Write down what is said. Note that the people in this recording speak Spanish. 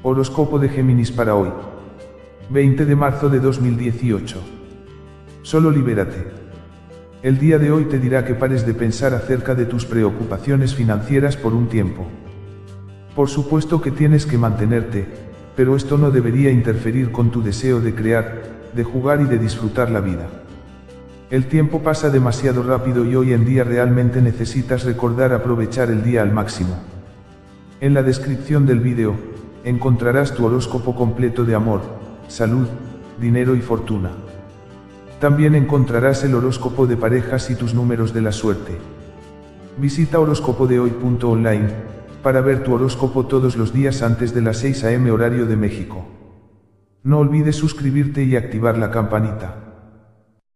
Horóscopo de Géminis para hoy. 20 de marzo de 2018. Solo libérate. El día de hoy te dirá que pares de pensar acerca de tus preocupaciones financieras por un tiempo. Por supuesto que tienes que mantenerte, pero esto no debería interferir con tu deseo de crear, de jugar y de disfrutar la vida. El tiempo pasa demasiado rápido y hoy en día realmente necesitas recordar aprovechar el día al máximo. En la descripción del vídeo, encontrarás tu horóscopo completo de amor, salud, dinero y fortuna. También encontrarás el horóscopo de parejas y tus números de la suerte. Visita horóscopodehoy.online para ver tu horóscopo todos los días antes de las 6 am horario de México. No olvides suscribirte y activar la campanita.